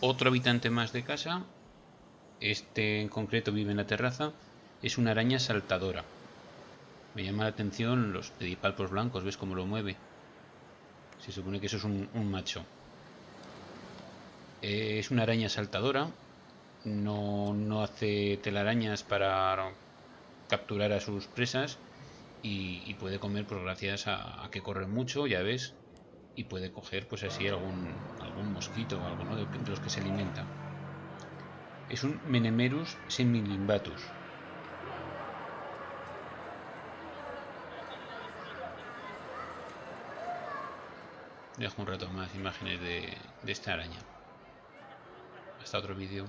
otro habitante más de casa. Este en concreto vive en la terraza. Es una araña saltadora. Me llama la atención los pedipalpos blancos, ¿ves cómo lo mueve? Se supone que eso es un, macho. Es una araña saltadora. No, no hace telarañas para capturar a sus presas y, puede comer pues gracias a, que corre mucho, ya ves, y puede coger pues así algún, algún mosquito o algo ¿no? de, los que se alimenta. Es un Menemerus semilimbatus. Dejo un rato más imágenes de, de esta araña. Hasta otro vídeo.